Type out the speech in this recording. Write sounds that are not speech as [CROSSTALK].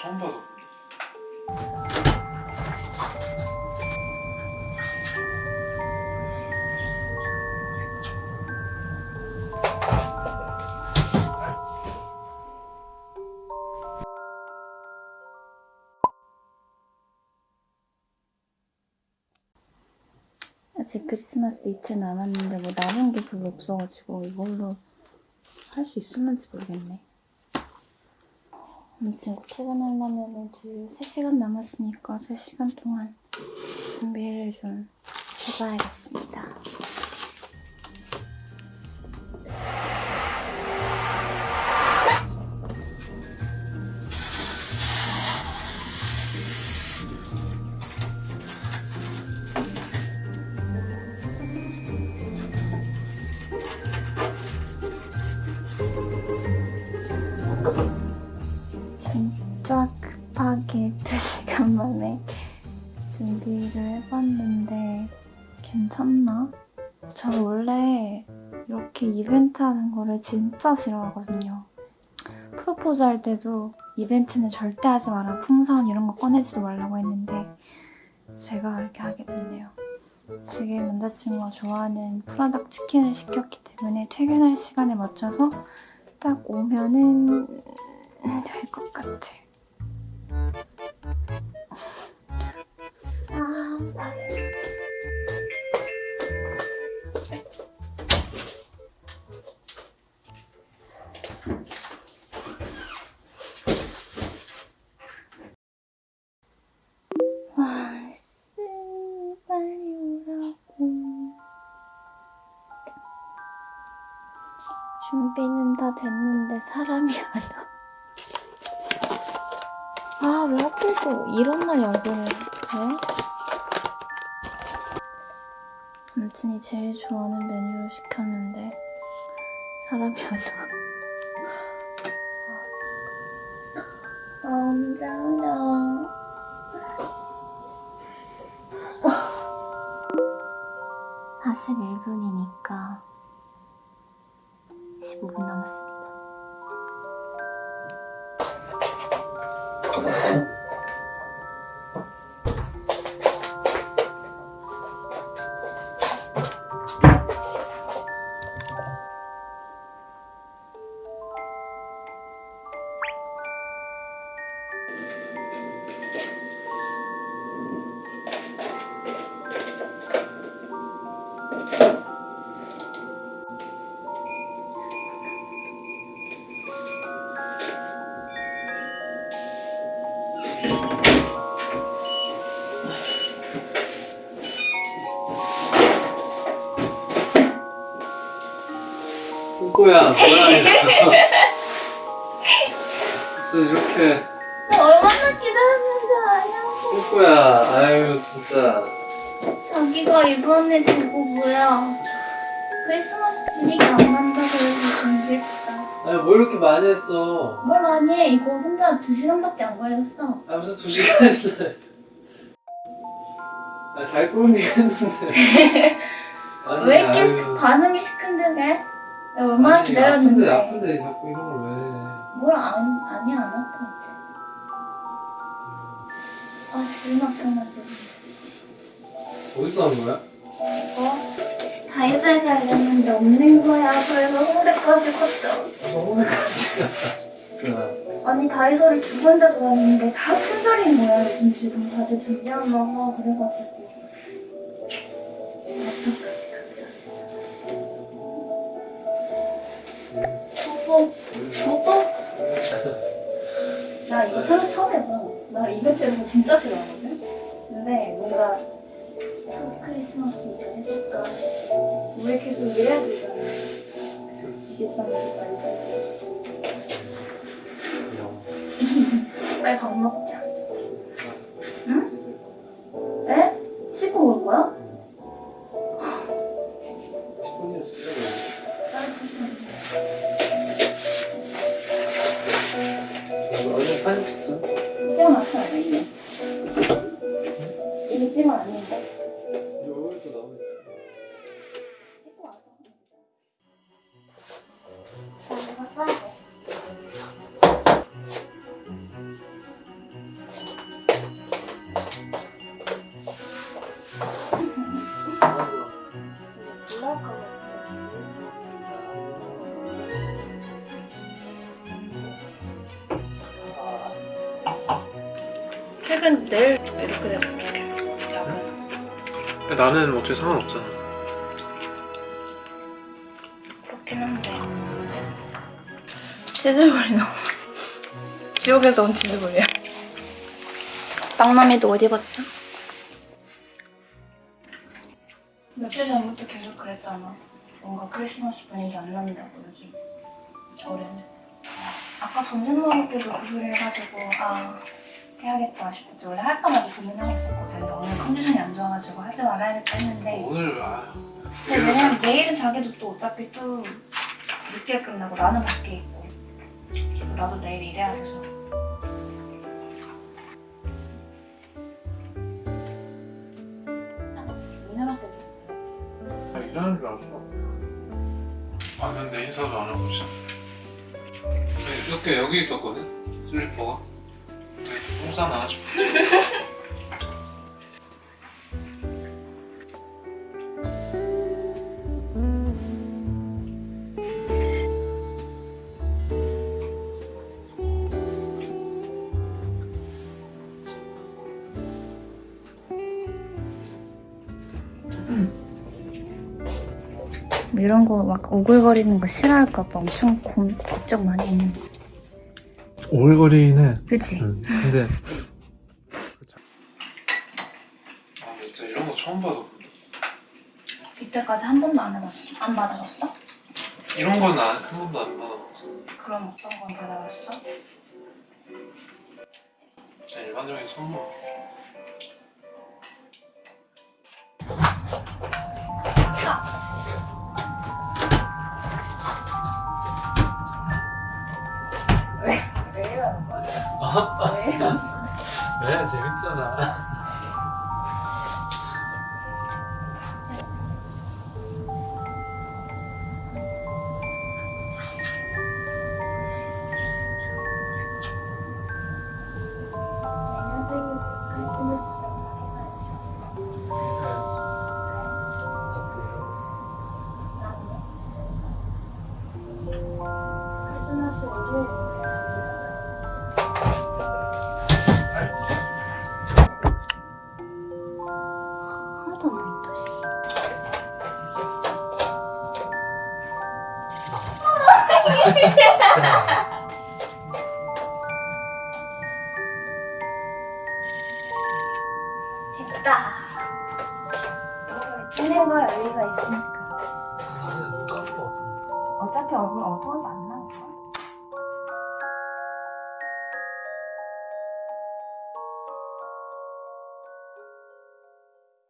처음 봐서 아직 크리스마스 이틀 남았는데 뭐 남은 게 별로 없어가지고 이걸로 할 수 있을는지 모르겠네. 아무튼 곧 퇴근하려면 두 3시간 남았으니까 3시간 동안 준비를 좀 해봐야겠습니다. 괜찮나? 저 원래 이렇게 이벤트 하는 거를 진짜 싫어하거든요. 프로포즈 할 때도 이벤트는 절대 하지 마라. 풍선 이런 거 꺼내지도 말라고 했는데 제가 이렇게 하게 됐네요. 지금 남자친구가 좋아하는 프라닭 치킨을 시켰기 때문에 퇴근할 시간에 맞춰서 딱 오면은 될 것 같아. 아, 준비는 다 됐는데 사람이 안 와. 아, 왜 하필 또 이런 날 야근을 해? 남친이 제일 좋아하는 메뉴를 시켰는데 사람이 안 와. 아, 오냐? 41분이니까 15분 남았습니다. [LAUGHS] 꼬꼬야 뭐야 이거 무슨 이렇게 얼마나 기다렸는지 아냐고. 꼬꼬야 아유 진짜 자기가 이번에 두고 뭐야. 크리스마스 분위기 안 난다고 해서 좀 슬프다. 아니 뭐 이렇게 많이 했어 뭘 많이 해. 이거 혼자 2시간밖에 안 걸렸어. 아 무슨 두 시간이나 아잘 꾸미긴 했는데 [LAUGHS] 왜 이렇게 아유. 반응이 시큰둥해? 내가 얼마나 아니, 기다렸는데. 아픈데 아픈데 자꾸 이런 걸 왜? 뭘 안, 아니야, 안 아파, 이제. 아, 실막 쳐가지고. 어디서 한 거야? 어? 다이소에서 알렸는데 없는 거야. 그래서 홍대까지 갔다. 아니, 다이소를 두 군데 돌았는데 다 품절인 거야. 요즘 지금 다들 준비하려고. 그래가지고. 뽀뽀. 뽀뽀. 나 이거 태어 처음 해봐. 나 이벤트 거 진짜 싫어하거든? 근데 뭔가 첫 크리스마스 이거 해볼까? 왜 계속 이래야 되잖아. 23일까지. 빨리 밥 먹자. 응? 에? 씻고 올 거야? 퇴근 내일 이렇게 되면 어떡해 야근 나는 어차피 상관없잖아. 그렇긴 한데. 치즈볼이 너무 [LAUGHS] 지옥에서 온 치즈볼이야. 빵남이도 어디 봤죠? 며칠 전부터 계속 그랬잖아. 뭔가 크리스마스 분위기 안 난다고 요즘. 올해는. 아까 점심 먹을 때도 그 소리 해가지고 아 해야겠다 싶었지 원래 할까 말까 고민하고 있었거든 근데 오늘 컨디션이 안 좋아가지고 하지 말아야겠다 했는데 오늘 아. 근데 왜냐면 내일은 자기도 또 어차피 또 늦게 끝나고 나는 밖에 있고 나도 내일 일해야 돼서 아, 일하는 줄 알았어. 왔는데 인사도 안 하고 있어. 이렇게 여기 있었거든? 슬리퍼가. 똥 싸나 싶어. 이런 거 막 오글거리는 거 싫어할까 봐 엄청 고, 걱정 많이 했는데 오글거리는. 그치? 응. 근데. 아, 근데 진짜 이런 거 처음 봐서. 이때까지 한 번도 안 해봤어? 안 받아봤어? 이런 건 안, 한 번도 안 받아봤어. 그럼 어떤 건 받아봤어? 일반적인 선물. 왜? 왜? 재밌잖아. 됐다 찍는 거에 의의가 있으니까 같은데. 어차피 얼굴 어두워서 안